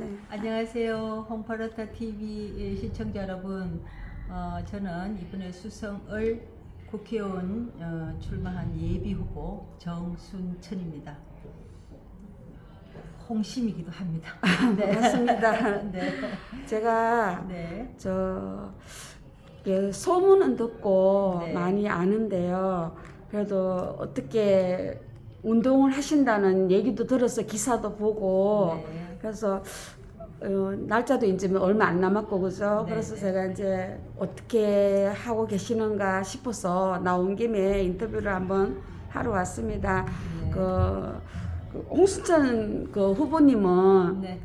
네. 안녕하세요. 홈파르타 TV 시청자 여러분. 어, 저는 이번에 수성을 국회의원 어, 출마한 예비 후보 정순천입니다. 홍심이기도 합니다. 반갑습니다. 네. 제가 네. 저 예, 소문은 듣고 네. 많이 아는데요. 그래도 어떻게 운동을 하신다는 얘기도 들어서 기사도 보고 네. 그래서 어, 날짜도 이제 얼마 안 남았고 그죠? 네, 그래서 네. 제가 이제 어떻게 하고 계시는가 싶어서 나온 김에 인터뷰를 한번 하러 왔습니다. 네. 그, 그 홍수천 그 후보님은 네.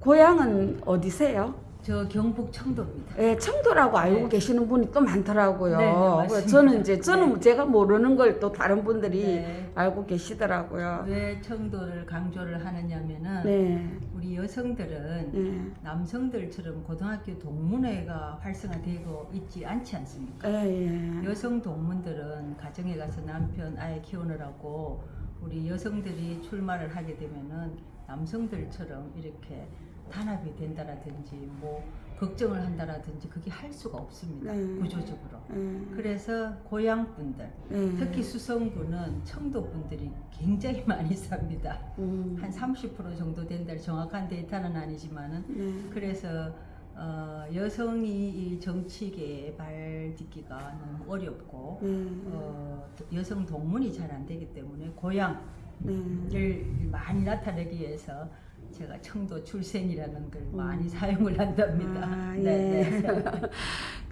고향은 어디세요? 저 경북 청도입니다. 예, 청도라고 알고 네. 계시는 분이 또 많더라고요. 네, 네. 저는 이제 저는 네. 제가 모르는 걸 또 다른 분들이 네. 알고 계시더라고요. 왜 청도를 강조를 하느냐면은 네, 우리 여성들은 네, 남성들처럼 고등학교 동문회가 활성화되고 있지 않지 않습니까? 예, 예. 여성 동문들은 가정에 가서 남편 아이 키우느라고 우리 여성들이 출마를 하게 되면은 남성들처럼 이렇게 단합이 된다라든지 뭐 걱정을 한다라든지 그게 할 수가 없습니다. 네. 구조적으로. 예, 그래서 고향 분들 예. 특히 수성구는 청도 분들이 굉장히 많이 삽니다. 음, 한30% 정도 된다 정확한 데이터는 아니지만은. 네, 그래서 어, 여성이 이 정치계에 발 딛기가 너무 어렵고 네, 어, 또 여성 동문이 잘 안 되기 때문에 고향 을 네. 많이 나타내기 위해서 제가 청도 출생이라는 걸 음. 많이 사용을 한답니다. 아, 네, 예. 네.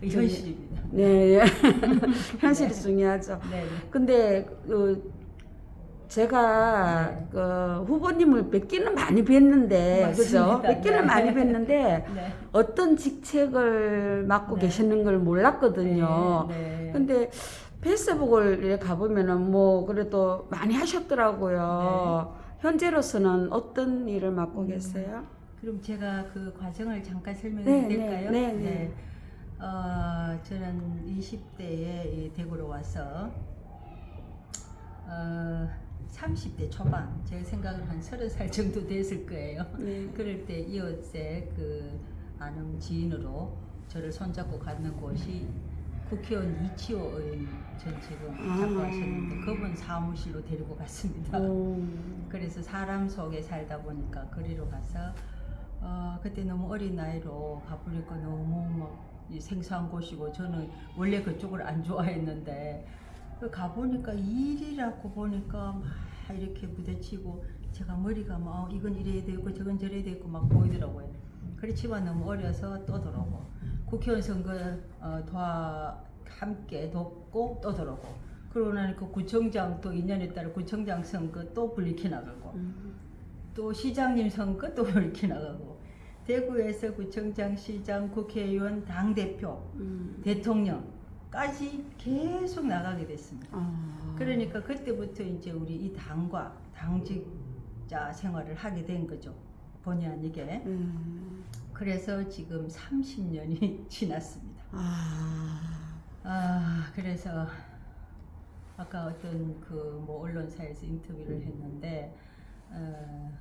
그 현실입니다. 네, 예. 현실이 네. 중요하죠. 네, 네. 근데 그 제가 네. 그 후보님을 뵙기는 많이 뵀는데 그죠? 맞습니다. 뵙기는 네. 많이 뵀는데 네. 어떤 직책을 맡고 네. 계시는 걸 몰랐거든요. 근데 페이스북을 가보면은 뭐 그래도 많이 하셨더라고요. 현재로서는 어떤 일을 맡고 음. 계세요? 그럼 제가 그 과정을 잠깐 설명해 네, 될까요? 네, 네, 네. 어, 저는 20대에 이 대구로 와서 어, 30대 초반, 제 생각은 한 30살 정도 됐을 거예요. 네. 그럴 때 이웃에 그 아는 지인으로 저를 손잡고 갔는 곳이 국회의원 이치호 의원 전 지금 아. 잡고 하셨는데 그분 사무실로 데리고 갔습니다. 오. 그래서 사람 속에 살다 보니까 거리로 가서 어, 그때 너무 어린 나이로 가보니까 너무 막이 생소한 곳이고 저는 원래 그쪽을 안 좋아했는데 그 가보니까 일이라고 보니까 막 이렇게 부대치고 제가 머리가 막 어, 이건 이래야 되고 저건 저래야 되고 막 보이더라고요. 그렇지만 너무 어려서 또 들어오고 국회의원 선거 어, 도와 함께 돕고 또 들어오고 그러고 나니까 구청장 또 2년에 따라 구청장 선거 또 불리켜 나가고 음. 또 시장님 선거 또 불리켜 나가고 대구에서 구청장, 시장, 국회의원, 당 대표, 음. 대통령까지 계속 나가게 됐습니다. 아. 그러니까 그때부터 이제 우리 이 당과 당직자 생활을 하게 된 거죠. 본의 아니게. 음. 그래서 지금 30년이 지났습니다. 아. 아, 그래서 아까 어떤 그 뭐 언론사에서 인터뷰를 했는데 어,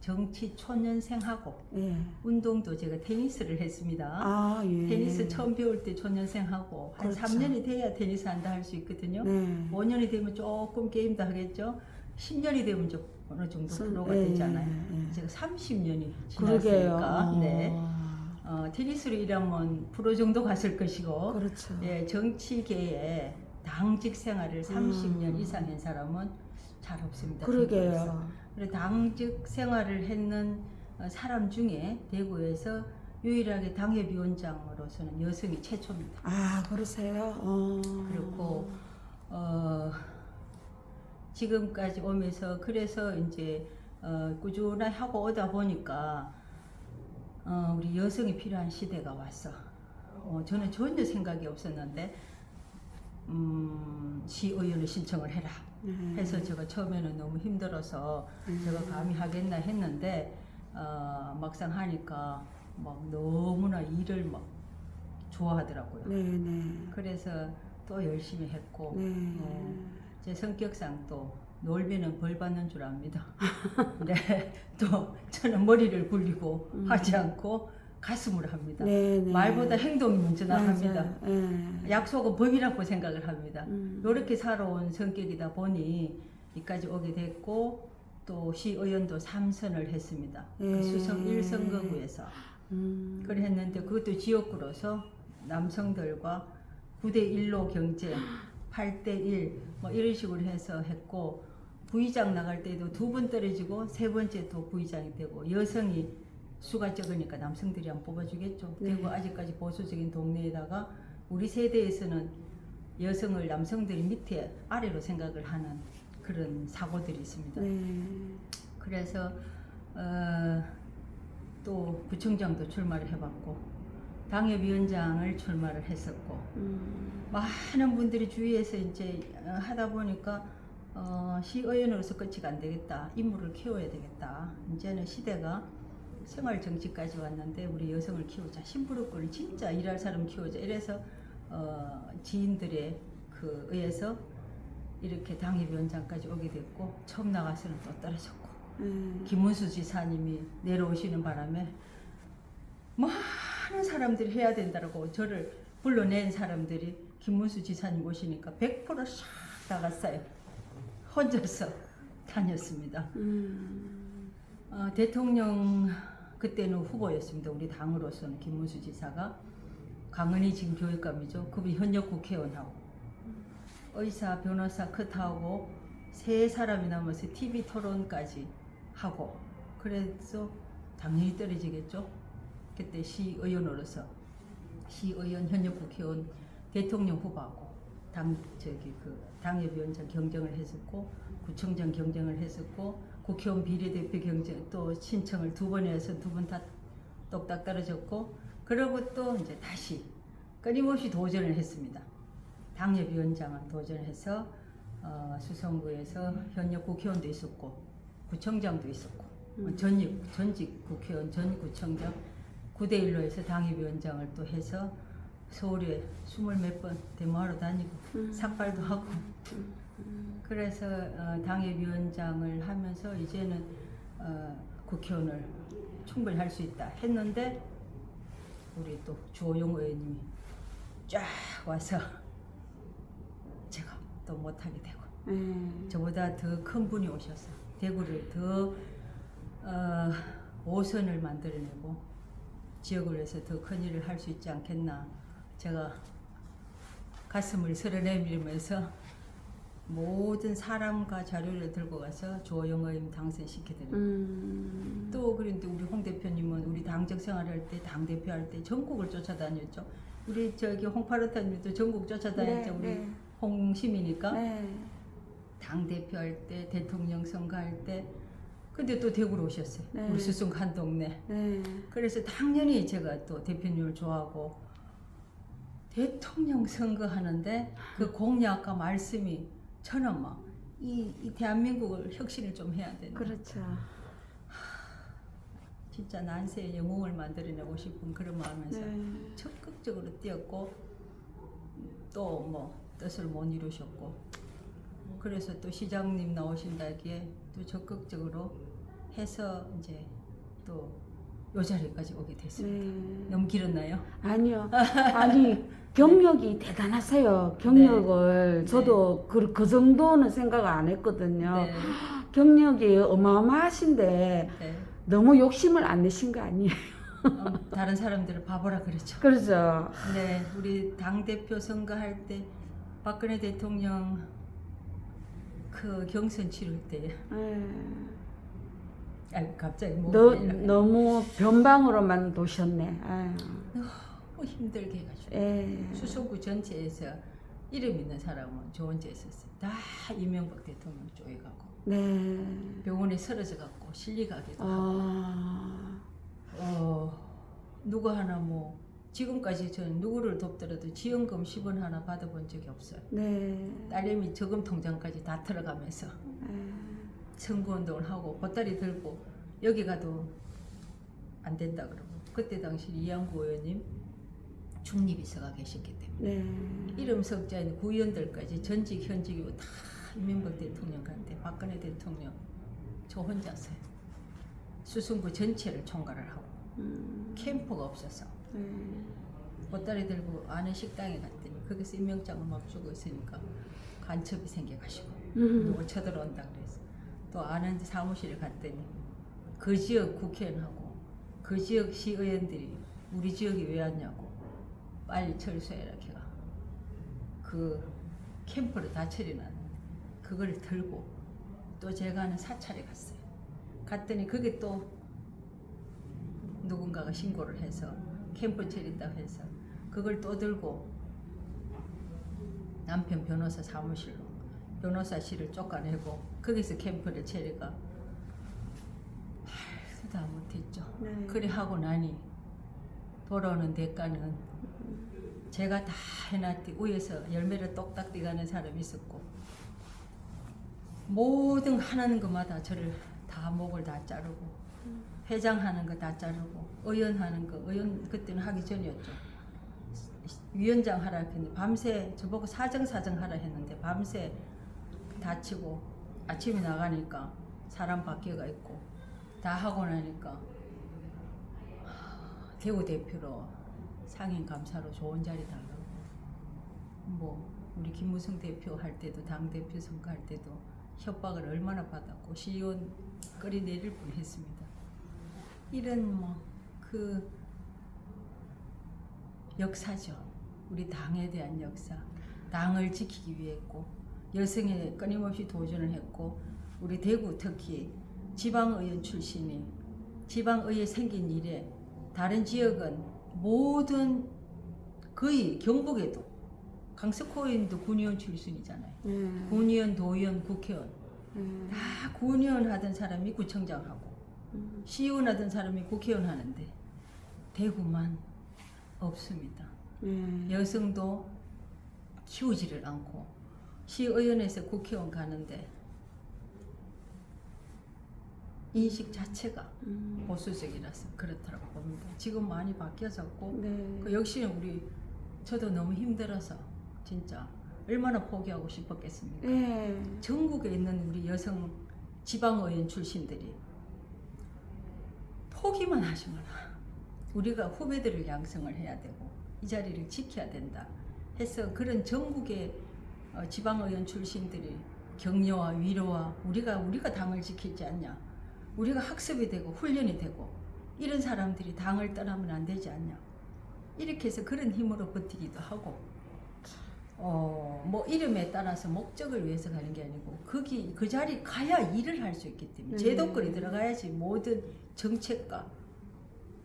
정치 초년생하고 예. 운동도 제가 테니스를 했습니다. 아, 예. 테니스 처음 배울 때 초년생하고 한 그렇죠. 3년이 돼야 테니스 한다 할 수 있거든요. 네. 5년이 되면 조금 게임도 하겠죠. 10년이 되면 좀 어느 정도 선- 프로가 예, 되잖아요. 예, 예. 제가 30년이 그러게요. 지났으니까 네. 아. 어, 테니스로 일하면 프로 정도 갔을 것이고 그렇죠. 예, 정치계에 당직 생활을 30년 음. 이상 한 사람은 잘 없습니다. 그러게요. 그리고 당직 생활을 했는 어, 사람 중에 대구에서 유일하게 당협위원장으로서는 여성이 최초입니다. 아, 그러세요? 어. 그렇고 어, 지금까지 오면서 그래서 이제 어, 꾸준히 하고 오다 보니까 어, 우리 여성이 필요한 시대가 왔어. 어, 저는 전혀 생각이 없었는데 음, 시의원을 신청을 해라. 네. 해서 제가 처음에는 너무 힘들어서 음. 제가 감히 하겠나 했는데 어, 막상 하니까 막 너무나 일을 막 좋아하더라고요. 네, 네. 그래서 또 열심히 했고 네. 어, 제 성격상 또 놀면은 벌 받는 줄 압니다. 네, 또 저는 머리를 굴리고 음. 하지 않고 가슴을 합니다. 네, 네. 말보다 행동이 먼저 나갑니다. 맞아요. 예. 약속은 법이라고 생각을 합니다. 음. 이렇게 살아온 성격이다 보니 이까지 오게 됐고 또 시의원도 삼선을 했습니다. 그 예. 수성 1선거구에서 음. 그래 했는데 그것도 지역구로서 남성들과 9대 1로 경쟁, 8대 1 뭐 이런 식으로 해서 했고 부의장 나갈 때도 두 번 떨어지고 세 번째 또 부의장이 되고 여성이 수가 적으니까 남성들이 안 뽑아주겠죠. 네. 그리고 아직까지 보수적인 동네에다가 우리 세대에서는 여성을 남성들이 밑에 아래로 생각을 하는 그런 사고들이 있습니다. 네. 그래서 어, 또 구청장도 출마를 해봤고 당협위원장을 출마를 했었고 음. 많은 분들이 주위에서 이제 어, 하다 보니까 어, 시의원으로서 끝이 안 되겠다 인물을 키워야 되겠다 이제는 시대가 생활 정치까지 왔는데 우리 여성을 키우자 심부름꾼을 진짜 일할 사람 키우자 이래서 어, 지인들의 그 의해서 이렇게 당협위원장까지 오게 됐고 처음 나가서는 또 떨어졌고 예. 김문수 지사님이 내려오시는 바람에 많은 사람들이 해야 된다고 저를 불러낸 사람들이 김문수 지사님 오시니까 100%싹 나갔어요. 혼자서 다녔습니다. 음. 어, 대통령 그때는 후보였습니다. 우리 당으로서는 김문수 지사가 강은희 지금 교육감이죠. 그분이 현역 국회의원하고 의사, 변호사 컷하고 세 사람이 남아서 TV 토론까지 하고 그래서 당연히 떨어지겠죠. 그때 시의원으로서 시의원 현역 국회의원 대통령 후보하고 당 저기 그 당협위원장 경쟁을 했었고 구청장 경쟁을 했었고 국회의원 비례대표 경쟁 또 신청을 두 번 해서 두 번 다 똑딱 떨어졌고 그러고 또 이제 다시 끊임없이 도전을 했습니다. 당협위원장을 도전해서 어, 수성구에서 현역 국회의원도 있었고 구청장도 있었고 어, 전직 전직 국회의원 전 구청장 9대 1로 해서 당협위원장을 또 해서 서울에 스물 몇 번 데모하러 다니고 음. 삭발도 하고 그래서 어, 당협위원장을 하면서 이제는 어, 국회의원을 충분히 할 수 있다 했는데 우리 또 주호영 의원님이 쫙 와서 제가 또 못하게 되고 예. 저보다 더 큰 분이 오셔서 대구를 더 어, 5선을 만들어내고 지역을 위해서 더 큰 일을 할 수 있지 않겠나 제가 가슴을 쓸어내밀면서 모든 사람과 자료를 들고 가서 조영 의원 당선시켜드립니다. 음. 또 그런데 우리 홍 대표님은 우리 당적 생활할 때 당 대표 할 때 전국을 쫓아다녔죠. 우리 저기 홍파르타님도 전국 쫓아다녔죠. 네, 우리 네. 홍심이니까 네. 당 대표 할 때 대통령 선거 할 때 근데 또 대구로 오셨어요. 네. 우리 수성 한 동네. 네. 그래서 당연히 제가 또 대표님을 좋아하고 대통령 선거 하는데 그 공약과 말씀이 저는 막 이 이 대한민국을 혁신을 좀 해야 된다. 그렇죠. 진짜 난세의 영웅을 만들어내고 싶은 그런 마음에서 네. 적극적으로 뛰었고 또 뭐 뜻을 못 이루셨고 그래서 또 시장님 나오신다기에 또 적극적으로 해서 이제 또 요 자리까지 오게 됐습니다. 네. 너무 길었나요? 아니요. 아니 경력이 대단하세요. 경력을 네. 저도 그, 그 정도는 생각 안 했거든요. 네. 경력이 어마어마하신데 네. 너무 욕심을 안 내신 거 아니에요? 어, 다른 사람들을 바보라 그랬죠. 그렇죠. 네, 우리 당 대표 선거할 때 박근혜 대통령 그 경선 치를 때, 네. 아 갑자기 뭐 너. 너무 변방으로만 도셨네. 아유. 너무 힘들게 해가지고 예. 수성구 전체에서 이름 있는 사람은 저 혼자 있었어요. 다 이명박 대통령 쪽에 가고 네. 병원에 쓰러져 갖고 실리 가기도 하고 아. 어, 누구 하나 뭐 지금까지 저는 누구를 돕더라도 지원금 10원 하나 받아본 적이 없어요. 네. 딸내미 저금 통장까지 다 들어가면서 예. 선거운동을 하고 보따리 들고 여기 가도 안 된다 그러고 그때 당시 이양구 의원님 중립이서가 계셨기 때문에 네. 이름 석자인 구의원들까지 전직 현직이고 다 이명박 대통령 간대 박근혜 대통령 저 혼자서요. 수성구 전체를 총괄을 하고 음, 캠프가 없어서 네. 보따리 들고 아는 식당에 갔더니 거기서 임명장을 막 주고 있으니까 간첩이 생겨가지고 음. 누구 쳐들어온다 그래서 또 아는 사무실에 갔더니 그 지역 국회의원하고 그 지역 시의원들이 우리 지역에 왜 왔냐고 빨리 철수해라 걔가. 그 캠프를 다 처리놨는데 그걸 들고 또 제가 하는 사찰에 갔어요. 갔더니 그게 또 누군가가 신고를 해서 캠프 처리했다고 해서 그걸 또 들고 남편 변호사 사무실로 변호사실을 쫓아내고 거기서 캠프를 체리가 말도 다 못했죠. 네. 그래 하고 나니 돌아오는 대가는 제가 다 해놨디 위에서 열매를 똑딱 띠가는 사람이 있었고 모든 하는 것마다 저를 다 목을 다 자르고 회장하는 거 다 자르고 의원하는 거 의원 그때는 하기 전이었죠. 위원장 하라 했는데 밤새 저보고 사정 사정 하라 했는데 밤새 다치고 아침에 나가니까 사람 바뀌어가 있고 다 하고 나니까 하, 대구 대표로 상임 감사로 좋은 자리 달라고 뭐 우리 김무성 대표 할 때도 당 대표 선거할 때도 협박을 얼마나 받았고 시의원 끌이 내릴 뻔했습니다. 이런 뭐 그 역사죠. 우리 당에 대한 역사. 당을 지키기 위해 했고 여성에 끊임없이 도전을 했고 우리 대구 특히 지방의원 출신이 지방의회 생긴 이래 다른 지역은 모든 거의 경북에도 강석호 의원도 군의원 출신이잖아요. 네. 군의원, 도의원, 국회의원 네. 다 군의원 하던 사람이 구청장 하고 음. 시의원 하던 사람이 국회의원 하는데 대구만 없습니다. 네. 여성도 키우지를 않고 시의원에서 국회의원 가는데 인식 자체가 음. 보수적이라서 그렇다고 봅니다. 지금 많이 바뀌어졌고 네. 그 역시는 우리 저도 너무 힘들어서 진짜 얼마나 포기하고 싶었겠습니까? 네. 전국에 있는 우리 여성 지방의원 출신들이 포기만 마라. 우리가 후배들을 양성을 해야 되고 이 자리를 지켜야 된다. 해서 그런 전국의 어, 지방의원 출신들이 격려와 위로와 우리가 우리가 당을 지키지 않냐. 우리가 학습이 되고 훈련이 되고 이런 사람들이 당을 떠나면 안 되지 않냐. 이렇게 해서 그런 힘으로 버티기도 하고 어, 뭐 이름에 따라서 목적을 위해서 가는 게 아니고 거기 그 자리 가야 일을 할 수 있기 때문에 음. 제도권에 들어가야지 모든 정책과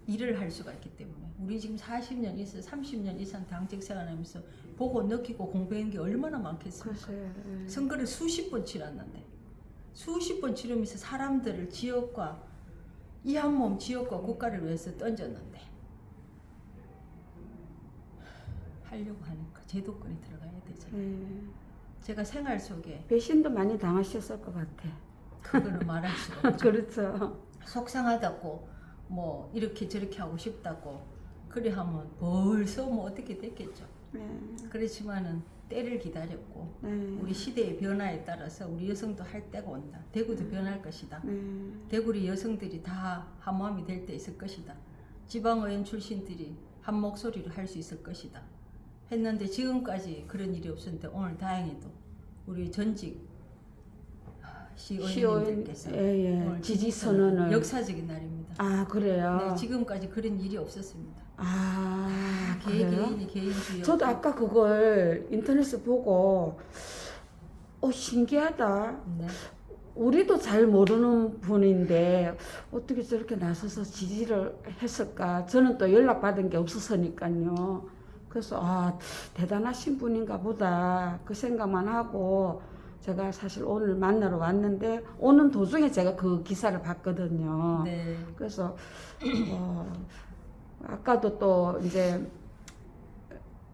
일을 할 수가 있기 때문에 우리 지금 40년 이상 30년 이상 당직 생활하면서 보고 느끼고 공부한 게 얼마나 많겠습니까? 네. 선거를 수십 번 치렀는데 수십 번 치르면서 사람들을 지역과 이 한 몸 지역과 국가를 위해서 던졌는데 하려고 하니까 제도권에 들어가야 되잖아요. 네. 제가 생활 속에 배신도 많이 당하셨을 것 같아. 그거는 말할 수가 없죠. 그렇죠. 속상하다고 뭐 이렇게 저렇게 하고 싶다고 그래 하면 벌써 뭐 어떻게 됐겠죠. 네. 그렇지만은 때를 기다렸고 네. 우리 시대의 변화에 따라서 우리 여성도 할 때가 온다. 대구도 변할 것이다. 네. 대구리 여성들이 다 한마음이 될 때 있을 것이다. 지방의원 출신들이 한 목소리로 할 수 있을 것이다. 했는데 지금까지 그런 일이 없었는데 오늘 다행히도 우리 전직 시의원님들께서 예, 예. 오늘 지지 선언을. 역사적인 날입니다. 아 그래요. 네, 지금까지 그런 일이 없었습니다. 아 개, 그래요? 개인이 개인주의. 저도 아까 그걸 인터넷에 보고 어 신기하다. 네. 우리도 잘 모르는 분인데 어떻게 저렇게 나서서 지지를 했을까? 저는 또 연락 받은 게 없었으니까요. 그래서 아 대단하신 분인가 보다 그 생각만 하고 제가 사실 오늘 만나러 왔는데 오는 도중에 제가 그 기사를 봤거든요. 네. 그래서 어, 아까도 또 이제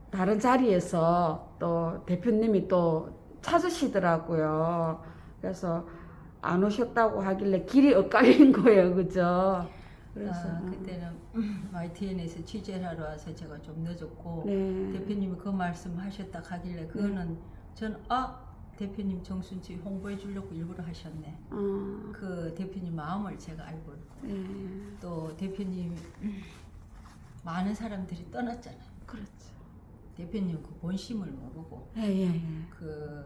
다른 자리에서 또 대표님이 또 찾으시더라고요. 그래서 안 오셨다고 하길래 길이 엇갈린 거예요, 그죠? 그래서 아, 그때는 YTN에서 취재를 하러 와서 제가 좀 늦었고 네, 대표님이 그 말씀 하셨다 가길래 그거는 전아 대표님 정순지 홍보해 주려고 일부러 하셨네. 어, 그 대표님 마음을 제가 알고 있고 예, 또 대표님 음, 많은 사람들이 떠났잖아요. 그렇죠. 대표님 그 본심을 모르고 예, 예, 예. 그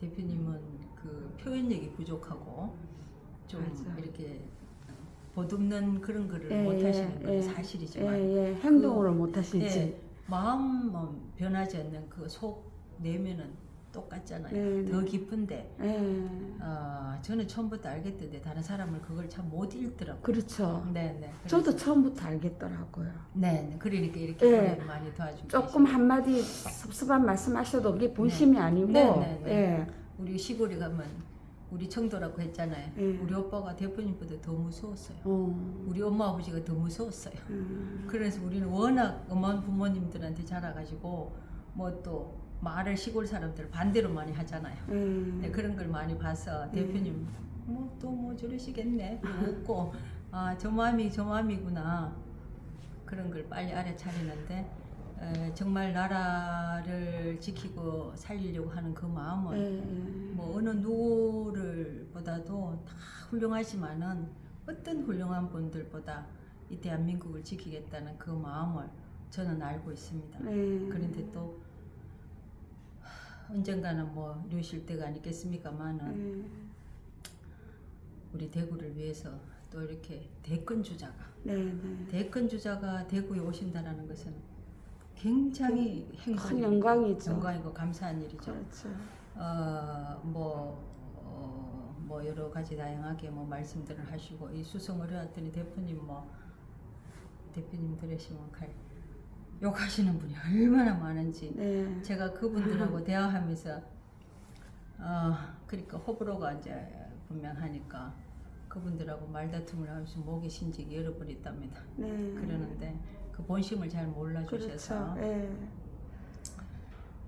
대표님은 그 표현력이 부족하고 좀 맞아. 이렇게 보듬는 그런 거를 예, 못 예, 하시는 건 예. 사실이지만 예, 예. 행동으로 못 하시지. 예, 마음은 변하지 않는 그 속 내면은 똑같잖아요. 네, 네. 더 깊은데 예. 어, 저는 처음부터 알겠던데 다른 사람은 그걸 참 못 읽더라고요. 그렇죠. 네, 네. 저도 처음부터 알겠더라고요. 네, 네. 그러니까 이렇게 예. 예. 많이 도와주고 조금 계시고. 한마디 섭섭한 말씀하셔도 그게 본심이 아니고, 네, 네, 네. 예. 우리 시골에 가면 우리 청도라고 했잖아요. 예. 우리 오빠가 대표님보다 더 무서웠어요. 어, 우리 엄마 아버지가 더 무서웠어요. 음, 그래서 우리는 워낙 엄한 부모님들한테 자라가지고 뭐또 말을 시골 사람들 반대로 많이 하잖아요. 예. 네, 그런 걸 많이 봐서 대표님 뭐또뭐 저러시겠네 웃고 아 저 마음이 저 마음이구나 그런 걸 빨리 알아차리는데 에, 정말 나라를 지키고 살리려고 하는 그 마음은 예, 예. 뭐 어느 누구를 보다도 다 훌륭하지만은 어떤 훌륭한 분들보다 이 대한민국을 지키겠다는 그 마음을 저는 알고 있습니다. 예. 그런데 또 하, 언젠가는 뭐 이러실 때가 아니겠습니까만은 예. 우리 대구를 위해서 또 이렇게 대권 주자가 네, 네. 대권 주자가 대구에 오신다라는 것은 굉장히 큰 영광이죠. 영광이고 감사한 일이죠. 그렇죠. 어뭐 어, 뭐 여러 가지 다양하게 뭐 말씀들을 하시고 이 수성을 해왔더니 대표님 뭐 대표님 들으시면 칼 욕하시는 분이 얼마나 많은지 네. 제가 그분들하고 대화하면서 어 그러니까 호불호가 이제 분명하니까 그분들하고 말다툼을 하면서 목이 신직이 열어버렸답니다. 네. 그러는데 그 본심을 잘 몰라주셔서 그렇죠. 예.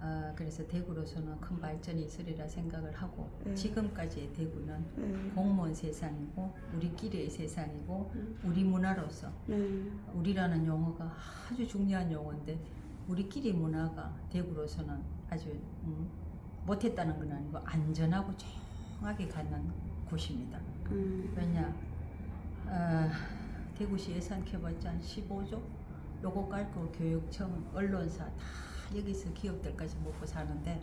어, 그래서 대구로서는 큰 발전이 있으리라 생각을 하고 네. 지금까지의 대구는 네. 공무원 세상이고 우리끼리의 세상이고 음. 우리 문화로서 네. 우리라는 용어가 아주 중요한 용어인데 우리끼리 문화가 대구로서는 아주 음, 못했다는 건 아니고 안전하고 조용하게 가는 곳입니다. 음. 왜냐 어, 대구시 예산 켜봤자 한 15조 요거 깔고 교육청 언론사 다 여기서 기업들까지 먹고 사는데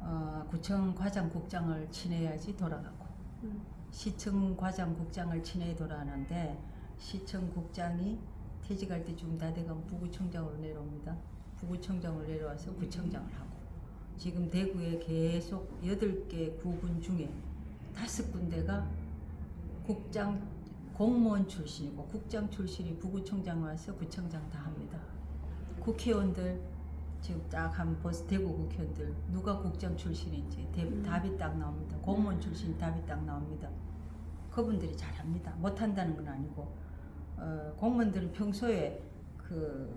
어, 구청 과장 국장을 지내야지 돌아가고 음. 시청 과장 국장을 지내야 돌아가는데 시청 국장이 퇴직할 때쯤 다 돼가면 부구청장으로 내려옵니다. 부구청장으로 내려와서 구청장을 하고 지금 대구에 계속 8개 구군 중에 다섯 군데가 국장 공무원 출신이고 국장 출신이 부구청장 와서 구청장 다 합니다. 국회의원들 지금 딱한 버스 대구 국회의원들 누가 국장 출신인지 대- 음. 답이 딱 나옵니다. 공무원 출신 답이 딱 나옵니다. 그분들이 잘합니다. 못한다는 건 아니고 어, 공무원들은 평소에 그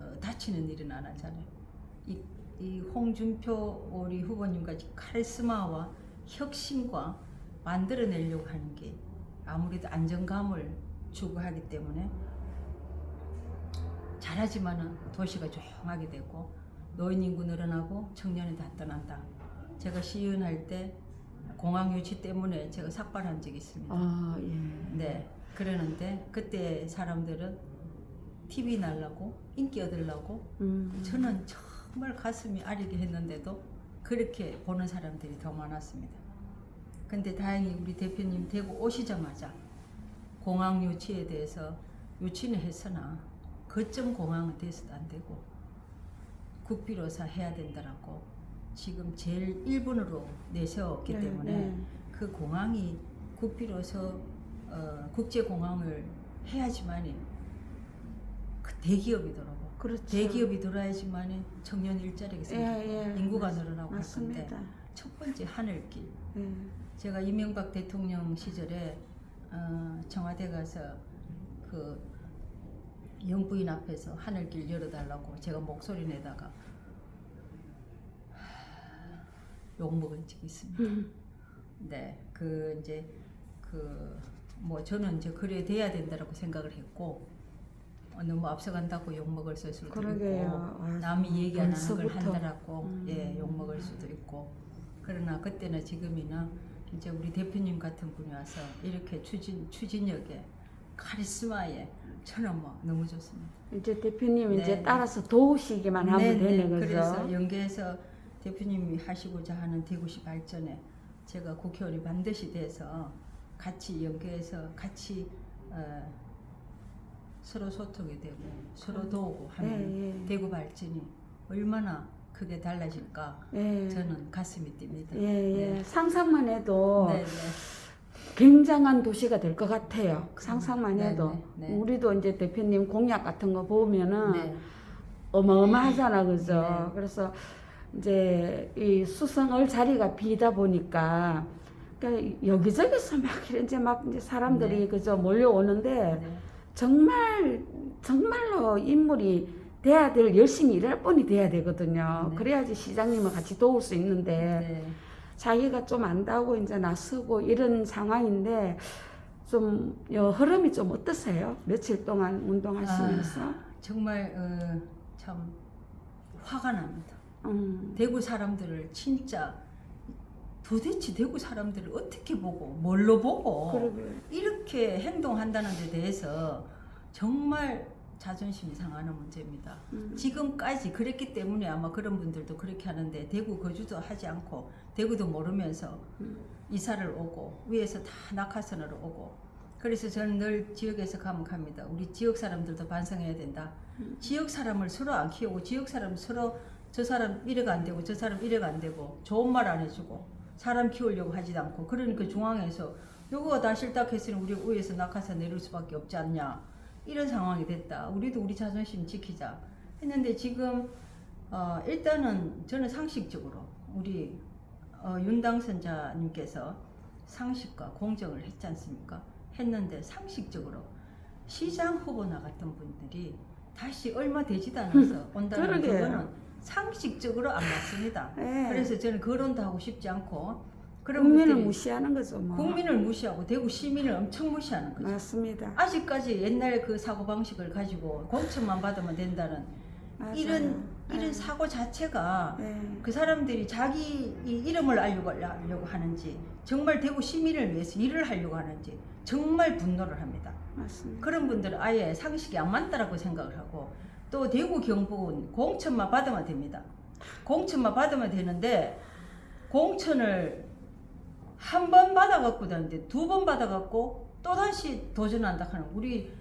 어, 다치는 일은 안 하잖아요. 이, 이 홍준표 우리 후보님 같이 카리스마와 혁신과 만들어내려고 하는 게 아무래도 안정감을 추구하기 때문에 잘하지만은 도시가 조용하게 되고 노인 인구 늘어나고 청년이 다 떠난다. 제가 시연할 때 공항 유치 때문에 제가 삭발한 적이 있습니다. 아, 예. 네. 그러는데 그때 사람들은 TV 날라고 인기 얻으려고 음. 저는 정말 가슴이 아리게 했는데도 그렇게 보는 사람들이 더 많았습니다. 근데 다행히 우리 대표님 대구 오시자마자 공항 유치에 대해서 유치는 했으나 거점 공항은 돼서도 안 되고 국비로서 해야 된다라고 지금 제일 1번으로 내세웠기 네, 때문에 네. 그 공항이 국비로서 어, 국제공항을 해야지만이 그 대기업이 돌아고 그렇죠. 대기업이 돌아야지만이 청년 일자리가 생기고 예, 예. 인구가 맞- 늘어나고 할 건데. 첫 번째 하늘길 예. 제가 이명박 대통령 시절에 어, 청와대 가서 그 영부인 앞에서 하늘길 열어달라고 제가 목소리 내다가 욕 먹은 적이 있습니다. 음. 네, 그 이제 그 뭐 저는 이제 그래 돼야 된다라고 생각을 했고 어, 너무 앞서간다고 욕 먹을 수도 있고 그러게요. 아, 남이 얘기 안 하는 걸. 한다라고 음. 예, 욕 먹을 수도 있고 그러나 그때나 지금이나 이제 우리 대표님 같은 분이 와서 이렇게 추진 추진력에 카리스마에 저는 뭐 너무 좋습니다. 이제 대표님 네. 이제 따라서 도우시기만 하면 네, 되는 네. 거죠. 그래서 연계해서 대표님이 하시고자 하는 대구시 발전에 제가 국회의원이 반드시 돼서 같이 연계해서 같이 어, 서로 소통이 되고 서로 도우고 하면 네, 예. 대구 발전이 얼마나 크게 달라질까 예. 저는 가슴이 뜁니다. 예, 예. 상상만 해도 네, 네. 굉장한 도시가 될 것 같아요. 상상만 네, 해도. 네, 네. 우리도 이제 대표님 공약 같은 거 보면은 네. 어마어마하잖아, 그죠? 네. 그래서 이제 이 수성을 자리가 비다 보니까 그러니까 여기저기서 막 이제 막 이제 사람들이 네. 그저 몰려오는데 네. 정말 정말로 인물이 돼야 될 열심히 일할 분이 돼야 되거든요. 네. 그래야지 시장님을 같이 도울 수 있는데 네. 자기가 좀 안다고 이제 나서고 이런 상황인데 좀 여, 흐름이 좀 어떠세요? 며칠 동안 운동하시면서? 아, 정말 어, 참 화가 납니다. 음, 대구 사람들을 진짜 도대체 대구 사람들을 어떻게 보고 뭘로 보고 그러게. 이렇게 행동한다는 데 대해서 정말 자존심이 상하는 문제입니다. 음. 지금까지 그랬기 때문에 아마 그런 분들도 그렇게 하는데 대구 거주도 하지 않고 대구도 모르면서 음. 이사를 오고 위에서 다 낙하산으로 오고 그래서 저는 늘 지역에서 가면 갑니다. 우리 지역 사람들도 반성해야 된다. 음. 지역 사람을 서로 안 키우고 지역 사람 서로 저 사람 이래가 안 되고 저 사람 이래가 안 되고 좋은 말 안 해주고 사람 키우려고 하지도 않고 그러니까 중앙에서 요거가 다 싫다 했으니 우리 위에서 낙하산 내릴 수밖에 없지 않냐 이런 상황이 됐다. 우리도 우리 자존심 지키자 했는데 지금 어, 일단은 저는 상식적으로 우리 어, 윤 당선자님께서 상식과 공정을 했지 않습니까? 했는데 상식적으로 시장 후보 나갔던 분들이 다시 얼마 되지도 않아서 온다는. 그거는 상식적으로 안 맞습니다. 예. 그래서 저는 거론도 하고 싶지 않고 그런 국민을 무시하는 거죠, 뭐. 국민을 무시하고 대구 시민을 엄청 무시하는 거죠. 맞습니다. 아직까지 옛날 그 사고 방식을 가지고 공천만 받으면 된다는 맞아요. 이런 이런 예. 사고 자체가 예. 그 사람들이 자기 이 이름을 알려고, 하는지 정말 대구 시민을 위해서 일을 하려고 하는지 정말 분노를 합니다. 맞습니다. 그런 분들은 아예 상식이 안 맞다라고 생각을 하고 또 대구 경북은 공천만 받으면 됩니다. 공천만 받으면 되는데 공천을 한 번 받아갖고 되는데 두 번 받아갖고 또 다시 도전한다 하는 우리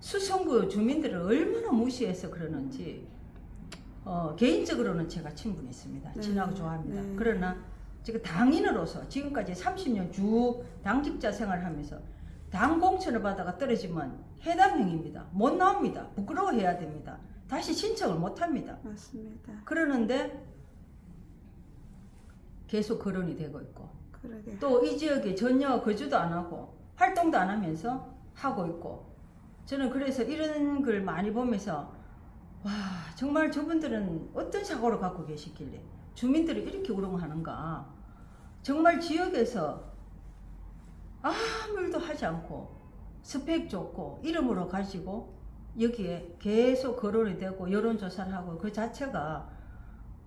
수성구 주민들을 얼마나 무시해서 그러는지 어, 개인적으로는 제가 친분있습니다. 네, 친하고 좋아합니다. 네. 그러나 제가 당인으로서 지금까지 30년 쭉 당직자 생활하면서 당 공천을 받아가 떨어지면 해당형입니다. 못 나옵니다. 부끄러워해야 됩니다. 다시 신청을 못 합니다. 맞습니다. 그러는데 계속 거론이 되고 있고. 또 이 지역에 전혀 거주도 안 하고 활동도 안 하면서 하고 있고 저는 그래서 이런 걸 많이 보면서 와 정말 저분들은 어떤 사고를 갖고 계시길래 주민들이 이렇게 우롱하는가 정말 지역에서 아무 일도 하지 않고 스펙 좋고 이름으로 가지고 여기에 계속 거론이 되고 여론조사를 하고 그 자체가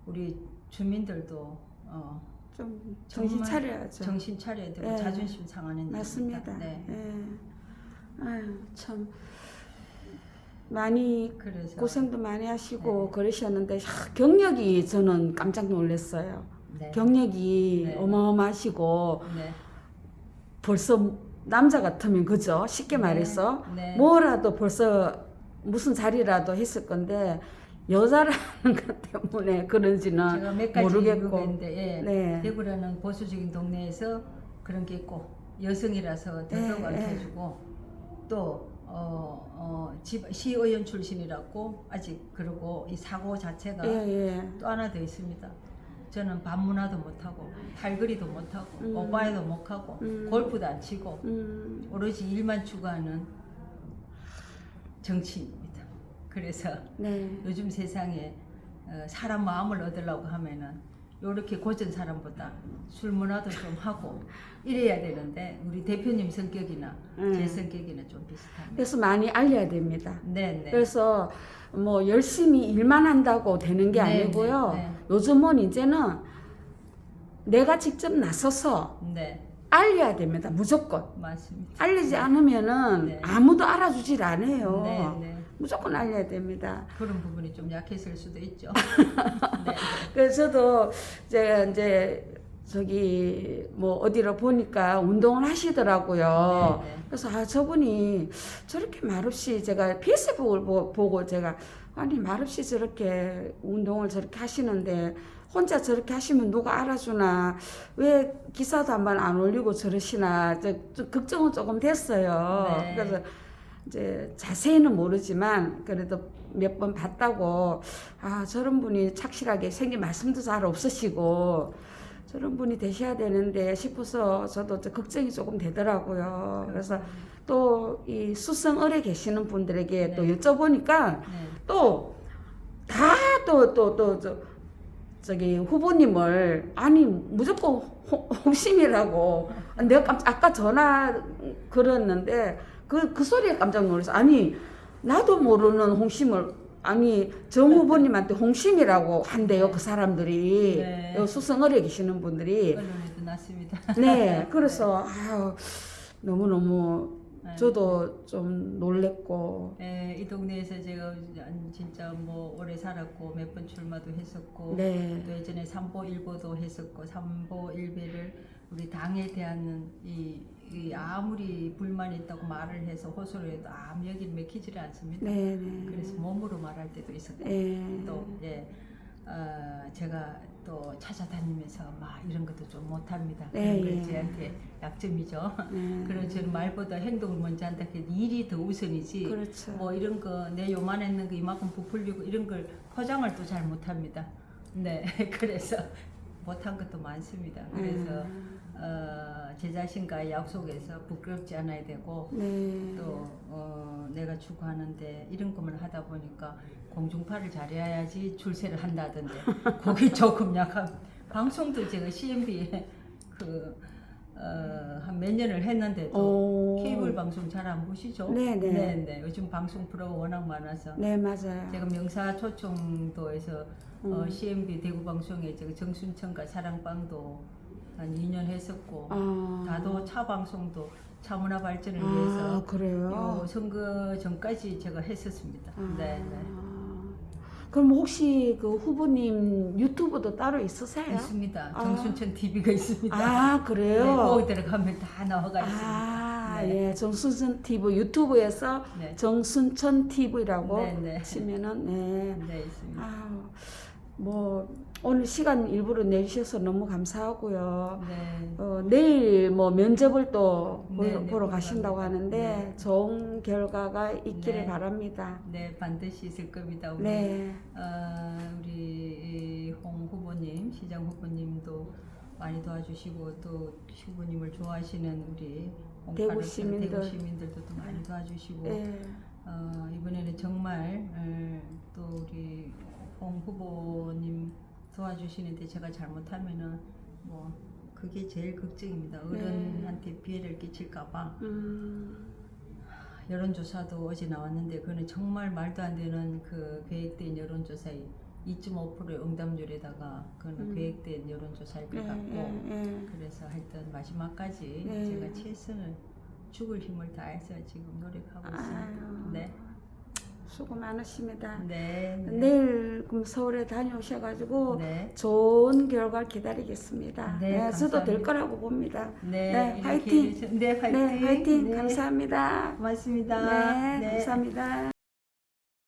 우리 주민들도 어, 좀 정신 차려야죠. 정신 차려야 되고 예. 자존심 상하는 맞습니다. 일입니다. 네. 예. 아유, 참 많이 그래서 고생도 많이 하시고 네. 그러셨는데 야, 경력이 저는 깜짝 놀랐어요. 네. 경력이 네. 어마어마하시고 네. 벌써 남자 같으면 그죠? 쉽게 네. 말해서 네. 뭐라도 벌써 무슨 자리라도 했을 건데 여자라는 것 때문에 그런지는 제가 몇 가지 모르겠고. 있는데 예. 네. 대구라는 보수적인 동네에서 그런 게 있고 여성이라서 대도 네, 가르쳐주고 또 어, 어, 집, 시의원 출신이라고 아직 그러고 이 사고 자체가 예, 예. 또 하나 더 있습니다. 저는 반문화도 못하고 팔걸이도 못하고 음. 오빠에도 못하고 음. 골프도 안 치고 음, 오로지 일만 추구하는 정치인입니다. 그래서 네. 요즘 세상에 어, 사람 마음을 얻으려고 하면은 요렇게 고전 사람보다 술 문화도 좀 하고 이래야 되는데 우리 대표님 성격이나 음. 제 성격이나 좀 비슷합니다. 그래서 많이 알려야 됩니다. 네, 네. 그래서 뭐 열심히 일만 한다고 되는 게 네, 아니고요. 네, 네. 요즘은 이제는 내가 직접 나서서 네, 알려야 됩니다. 무조건. 맞습니다. 알리지 않으면은 네. 아무도 알아주질 않아요. 네, 네. 무조건 알려야 됩니다. 그런 부분이 좀 약했을 수도 있죠. 네, 그래서 저도 제가 이제 저기 뭐 어디로 보니까 운동을 하시더라고요. 네, 네. 그래서 아 저분이 저렇게 말없이 제가 페이스북을 보, 보고 제가 아니 말없이 저렇게 운동을 저렇게 하시는데 혼자 저렇게 하시면 누가 알아주나 왜 기사도 한 번 안 올리고 저러시나 저, 좀 걱정은 조금 됐어요. 네. 그래서 이제 자세히는 모르지만 그래도 몇 번 봤다고 아 저런 분이 착실하게 생긴 말씀도 잘 없으시고 저런 분이 되셔야 되는데 싶어서 저도 좀 걱정이 조금 되더라고요. 그래서 또 이 수성을에 계시는 분들에게 또 네. 여쭤보니까 네. 또다 또 또 또저 저기 후보님을 아니 무조건 홍- 홍심이라고 내가 깜 아까 전화 걸었는데 그 그 소리에 깜짝 놀랐어 아니 나도 모르는 홍심을 아니 정 후보님한테 홍심이라고 한대요 그 사람들이 네. 요 수성을에 계시는 분들이 났습니다. 네 그래서 아유 너무 너무 네. 저도 좀 놀랬고 네, 이 동네에서 제가 진짜 뭐 오래 살았고 몇 번 출마도 했었고 네 또 예전에 삼보 일보도 했었고 삼보 일배를 우리 당에 대한 이, 이 아무리 불만이 있다고 말을 해서 호소를 해도 아무 여기는 맥히지를 않습니다. 네, 네. 그래서 몸으로 말할 때도 있었고 예. 또 예, 어, 제가 또 찾아다니면서 막 이런 것도 좀 못합니다. 네, 그런 게 예. 제한테 약점이죠. 네. 그런 저는 말보다 행동을 먼저 한다. 그 일이 더 우선이지. 그렇죠. 뭐 이런 거 내 요만했는 거 이만큼 부풀리고 이런 걸 포장을 또 잘 못합니다. 네, 그래서 못한 것도 많습니다. 그래서 음. 어, 제 자신과의 약속에서 부끄럽지 않아야 되고 네. 또 어, 내가 추구하는데 이런 것만 하다 보니까 공중파를 잘해야지 출세를 한다던데 그게 조금 약간 방송도 제가 CMB에 그 어, 한 몇 년을 했는데도 오. 케이블 방송 잘 안 보시죠? 네, 네. 네, 요즘 방송 프로가 워낙 많아서 네, 맞아요. 제가 명사 초청도에서 어, 음. CMB 대구 방송에 제가 정순천과 사랑방도 한 2년 했었고 아. 다도 차 방송도 차문화 발전을 아, 위해서 그래요? 요 선거 전까지 제가 했었습니다. 아. 네, 네. 그럼 혹시 그 후보님 유튜브도 따로 있으세요? 있습니다. 아. 정순천 TV가 있습니다. 아, 네, 그래요? 거기 들어가면 다 나와가 있습니다. 아, 네. 예. 정순천 TV 유튜브에서 네. 정순천 TV라고 네, 네. 치면은 네. 네, 있습니다. 아우, 뭐 오늘 시간 일부러 내주셔서 너무 감사하고요. 네. 어, 내일 뭐 면접을 또 네, 보러, 네, 보러 가신다고. 하는데 네. 좋은 결과가 있기를 네. 바랍니다. 네, 반드시 있을 겁니다. 우리 네. 어, 우리 홍 후보님, 시장 후보님도 많이 도와주시고 또 후보님을 좋아하시는 우리 대구 시민들. 대구 시민들도 또 많이 도와주시고 네. 어, 이번에는 정말 에, 또 우리 홍 후보님 도와주시는데 제가 잘못하면은 뭐 그게 제일 걱정입니다. 네. 어른한테 피해를 끼칠까봐 음, 여론조사도 어제 나왔는데 그거는 정말 말도 안 되는 그 계획된 여론조사에 2.5%의 응답률에다가 그거는 음. 계획된 여론조사일 것 예, 같고 예, 예. 그래서 하여튼 마지막까지 네. 제가 최선을 죽을 힘을 다해서 지금 노력하고 있습니다. 아유. 네. 수고 많으십니다. 네. 네. 내일 그럼 서울에 다녀오셔가지고 네. 좋은 결과 기다리겠습니다. 네, 저도 될. 거라고 봅니다. 네. 네, 이렇게 화이팅! 네, 화이팅. 네, 화이팅! 네. 감사합니다. 고맙습니다. 네, 감사합니다.